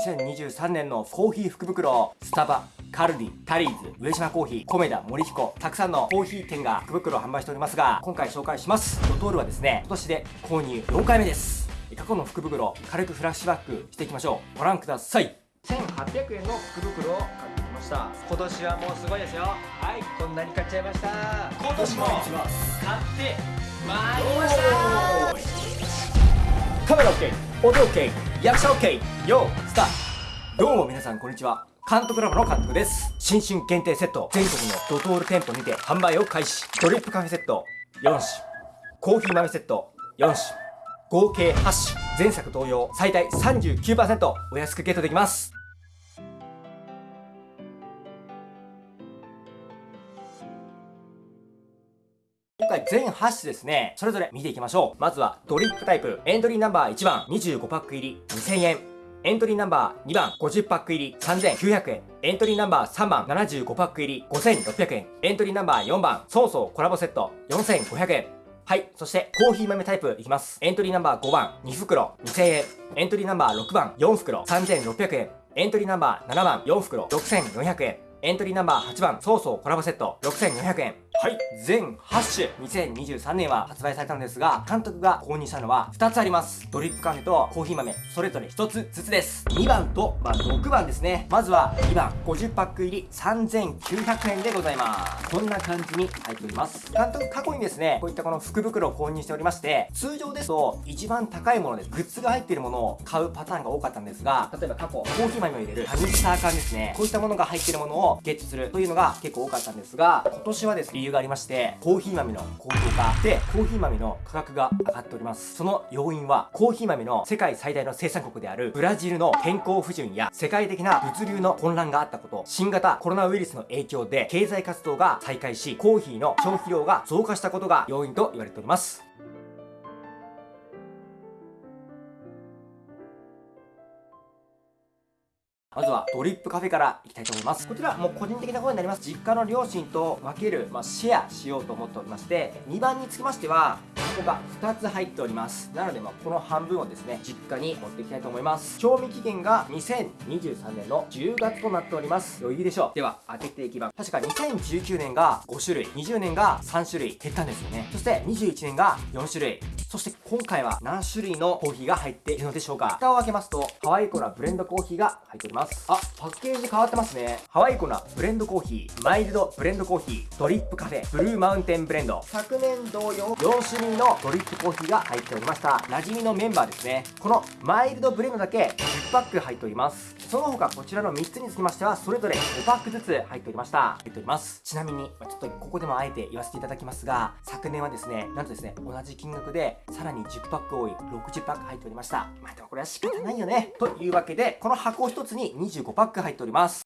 2023年のコーヒー福袋スタバカルディ、タリーズ、上島コーヒー、コメダ、森彦、たくさんのコーヒー店が福袋を販売しておりますが、今回紹介します。ドトールはですね、今年で購入4回目です。過去の福袋、軽くフラッシュバックしていきましょう。ご覧ください。1800円の福袋を買ってきました今年はもうすごいですよはいこんなに買っちゃいました今年も買ってまいりましたカメラ OK 音 OK 役者 OK よスタート。どうも皆さんこんにちは。監督ラボの監督です。新春限定セット。全国のドトール店舗にて販売を開始。ドリップカフェセット。4種。コーヒー豆セット。4種。合計8種。前作同様最大39%お安くゲットできます。全8種ですね、それぞれ見ていきましょう。まずはドリップタイプ、エントリーナンバー1番25パック入り2000円。エントリーナンバー2番50パック入り3900円。エントリーナンバー3番75パック入り5600円。エントリーナンバー4番ソーソーコラボセット4500円。はい。そして、コーヒー豆タイプいきます。エントリーナンバー5番、2袋、2000円。エントリーナンバー6番、4袋、3600円。エントリーナンバー7番、4袋、6400円。エントリーナンバー8番、ソーソーコラボセット、6400円。はい。全8種、2023年は発売されたんですが、監督が購入したのは2つあります。ドリップカフェとコーヒー豆、それぞれ1つずつです。2番と、まあ、6番ですね。まずは2番、50パック入り3900円でございます。こんな感じに入っております。監督過去にですね、こういったこの福袋を購入しておりまして、通常ですと一番高いものでグッズが入っているものを買うパターンが多かったんですが、例えば過去、コーヒー豆を入れるミキサー缶ですね。こういったものが入っているものをゲットするというのが結構多かったんですが、今年はですね、理由がありまして、コーヒー豆の高騰化で、コーヒー豆の価格が上がっております。その要因は、コーヒー豆の世界最大の生産国であるブラジルの天候不順や世界的な物流の混乱があったこと、新型コロナウイルスの影響で経済活動が再開し、コーヒーの消費量が増加したことが要因と言われております。まずはドリップカフェからいきたいと思います。こちらもう個人的なことになります。実家の両親と分ける、まあ、シェアしようと思っておりまして、2番につきましては、ここが2つ入っております。なので、まあ、この半分をですね、実家に持っていきたいと思います。賞味期限が2023年の10月となっております。余裕でしょう。では、開けていきます。確か2019年が5種類、20年が3種類減ったんですよね。そして21年が4種類、そして今回は何種類のコーヒーが入っているのでしょうか蓋を開けますと、ハワイコナブレンドコーヒーが入っております。あ、パッケージ変わってますね。ハワイコナブレンドコーヒー、マイルドブレンドコーヒー、ドリップカフェ、ブルーマウンテンブレンド。昨年同様、4種類のドリップコーヒーが入っておりました。馴染みのメンバーですね。このマイルドブレンドだけ10パック入っております。その他こちらの3つにつきましては、それぞれ5パックずつ入っておりました。入っております。ちなみに、ちょっとここでもあえて言わせていただきますが、昨年はですね、なんとですね、同じ金額で、さらに10パック多い60パック入っておりました。まあでもこれは仕方ないよね。というわけで、この箱1つに25パック入っております。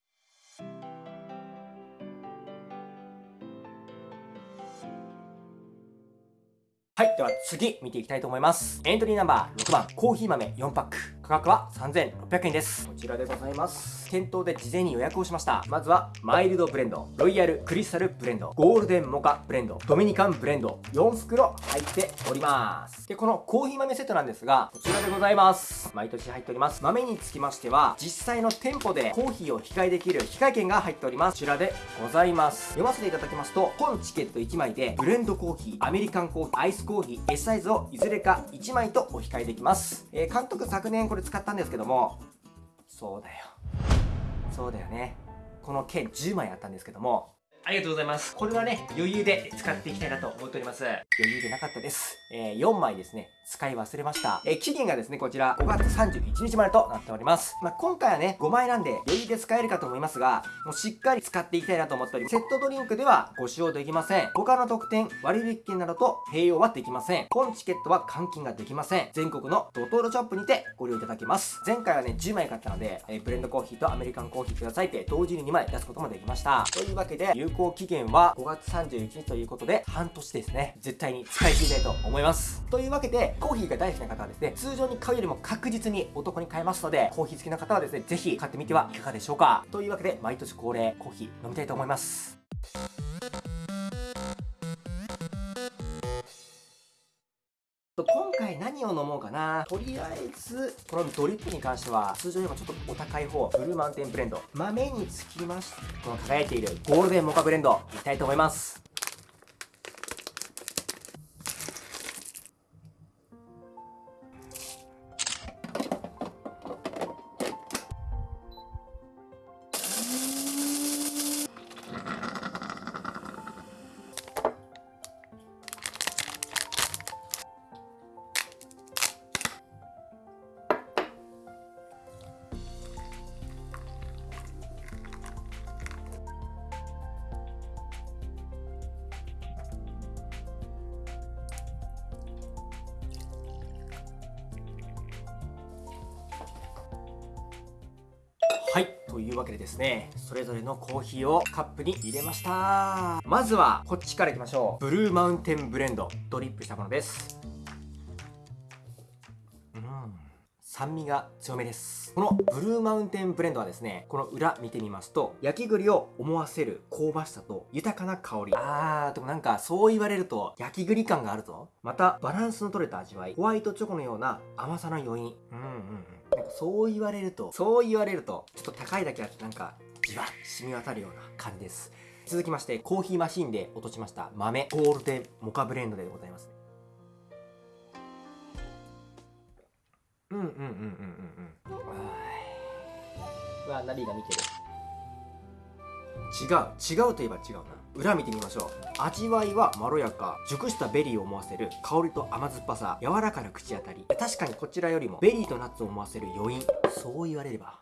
はい。では次見ていきたいと思います。エントリーナンバー6番、コーヒー豆4パック。価格は3600円です。こちらでございます。店頭で事前に予約をしました。まずは、マイルドブレンド、ロイヤルクリスタルブレンド、ゴールデンモカブレンド、ドミニカンブレンド、4袋入っております。で、このコーヒー豆セットなんですが、こちらでございます。毎年入っております。豆につきましては、実際の店舗でコーヒーを控えできる控え券が入っております。こちらでございます。読ませていただきますと、本チケット1枚で、ブレンドコーヒー、アメリカンコーヒー、アイスコーヒー、S サイズをいずれか1枚とお控えできます。えー、監督昨年これ使ったんですけども、そうだよ。そうだよね。この剣10枚あったんですけども、ありがとうございます。これはね、余裕で使っていきたいなと思っております。余裕でなかったです。えー、4枚ですね、使い忘れました。えー、期限がですね、こちら5月31日までとなっております。まあ、今回はね、5枚なんで余裕で使えるかと思いますが、もうしっかり使っていきたいなと思っております。セットドリンクではご使用できません。他の特典、割引券などと併用はできません。本チケットは換金ができません。全国のドトールショップにてご利用いただけます。前回はね、10枚買ったので、えー、ブレンドコーヒーとアメリカンコーヒーくださいって同時に2枚出すこともできました。というわけで、効期限は5月31日ということで、半年ですね。絶対に使い切りたいと思います。というわけで、コーヒーが大好きな方はですね、通常に買うよりも確実にお得に買えますので、コーヒー好きな方はですね、ぜひ買ってみてはいかがでしょうか。というわけで、毎年恒例、コーヒー飲みたいと思います。今回何を飲もうかな。とりあえずこのドリップに関しては通常よりもちょっとお高い方ブルーマウンテンブレンド豆につきましてこの輝いているゴールデンモカブレンドいきたいと思います。というわけでですねそれぞれのコーヒーをカップに入れました。まずはこっちからいきましょう。ブルーマウンテンブレンドドリップしたものです。うん。酸味が強めです。このブルーマウンテンブレンドはですねこの裏見てみますと焼き栗を思わせる香ばしさと豊かな香り。あーでもなんかそう言われると焼き栗感があるぞ。またバランスの取れた味わい。ホワイトチョコのような甘さの余韻。うんうんうん。そう言われるとそう言われるとちょっと高いだけあってなんかじわっ染み渡るような感じです。続きましてコーヒーマシンで落としました豆。ゴールデンモカブレンドでございますうんうんうんうんうんうん。うわナリが見てる？違う。違うといえば違うな裏見てみましょう。味わいはまろやか。熟したベリーを思わせる。香りと甘酸っぱさ。柔らかな口当たり。確かにこちらよりもベリーとナッツを思わせる余韻。そう言われれば。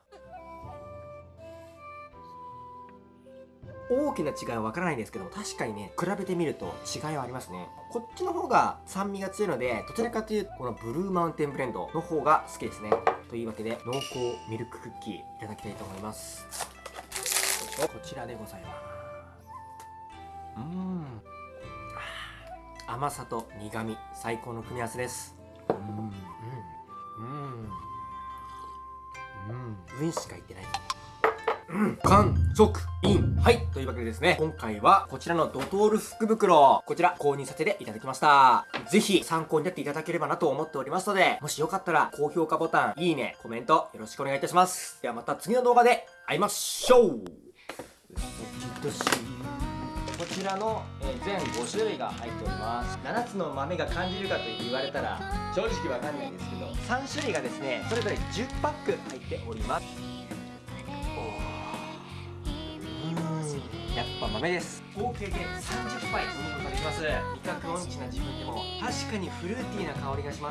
大きな違いはわからないんですけども確かにね比べてみると違いはありますね。こっちの方が酸味が強いのでどちらかというとこのブルーマウンテンブレンドの方が好きですね。というわけで濃厚ミルククッキーいただきたいと思います。こちらでございます。うん。甘さと苦味最高の組み合わせです。うん。うん。うん。うん。うん。しか言ってないうん、完食インはいというわけでですね今回はこちらのドトール福袋こちら購入させていただきましたぜひ参考になっていただければなと思っておりますのでもしよかったら高評価ボタンいいねコメントよろしくお願いいたしますではまた次の動画で会いましょうこちらの、えー全5種類が入っております。7つの豆が感じるかと言われたら正直わかんないんですけど3種類がですねそれぞれ10パック入っております。やっぱ豆です。合計で30杯飲むことができます。味覚音痴な自分でも確かにフルーティーな香りがします